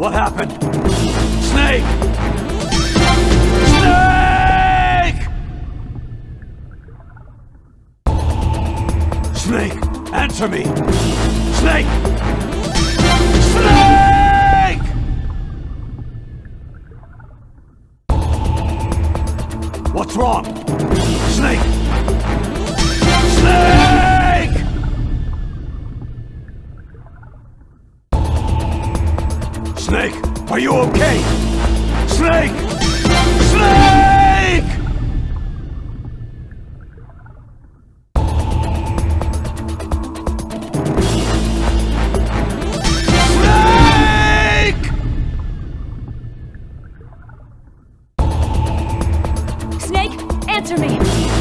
What happened? Snake! Snake! Snake, answer me! Snake! Snake! What's wrong? Snake! Snake! Snake, are you okay? Snake! Snake! Snake! Snake, answer me!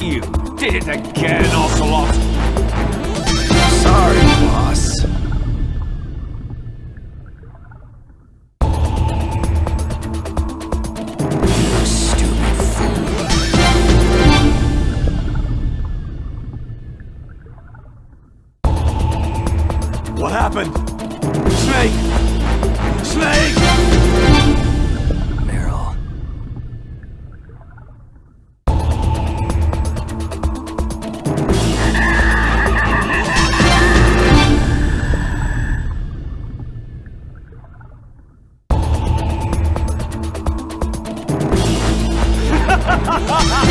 You did it again, Ocelot! Sorry, boss. What happened? Snake! Snake! ¡Ja, ja, ja!